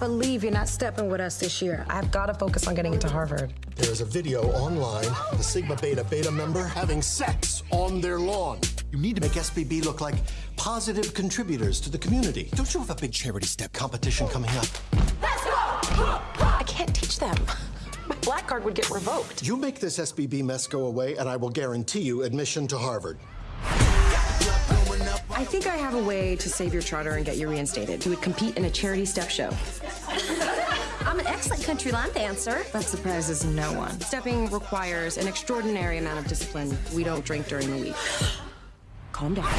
believe you're not stepping with us this year. I've got to focus on getting into Harvard. There is a video online, the Sigma Beta Beta member having sex on their lawn. You need to make SBB look like positive contributors to the community. Don't you have a big charity step competition coming up? Let's go! I can't teach them. My black card would get revoked. You make this SBB mess go away, and I will guarantee you admission to Harvard. I think I have a way to save your charter and get you reinstated. You would compete in a charity step show. I'm an excellent country line dancer. That surprises no one. Stepping requires an extraordinary amount of discipline. We don't drink during the week. Calm down.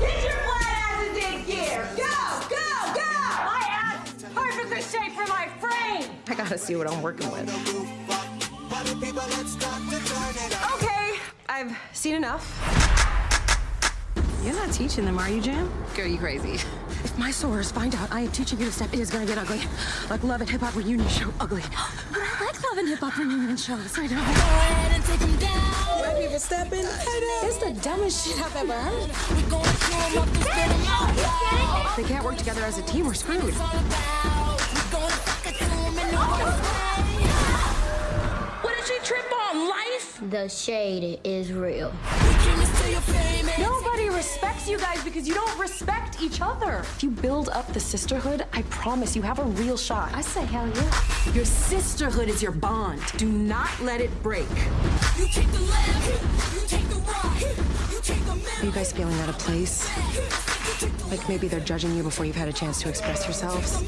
Get your flat asses in gear! Go, go, go! My ass is perfectly shape for my frame! I gotta see what I'm working with. Okay, I've seen enough. You're not teaching them, are you, Jam? Girl, you crazy. If my sorors find out I am teaching you to step, it is gonna get ugly. Like Love and Hip Hop reunion show ugly. But I like love and hip hop reunion shows. I know. White people stepping? It's the dumbest shit I've ever heard. They can't work together as a team, we're screwed. The shade is real. Nobody respects you guys because you don't respect each other. If you build up the sisterhood, I promise you have a real shot. I say hell yeah. Your sisterhood is your bond. Do not let it break. You take the left, you take the right, you take the Are you guys feeling out of place? Like maybe they're judging you before you've had a chance to express yourselves?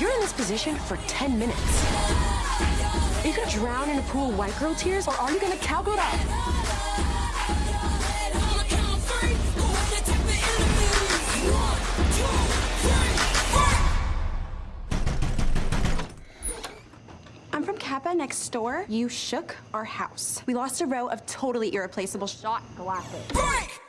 You're in this position for 10 minutes. Are you gonna drown in a pool of white girl tears, or are you gonna cowgirl up? I'm from Kappa next door. You shook our house. We lost a row of totally irreplaceable shot glasses. Break!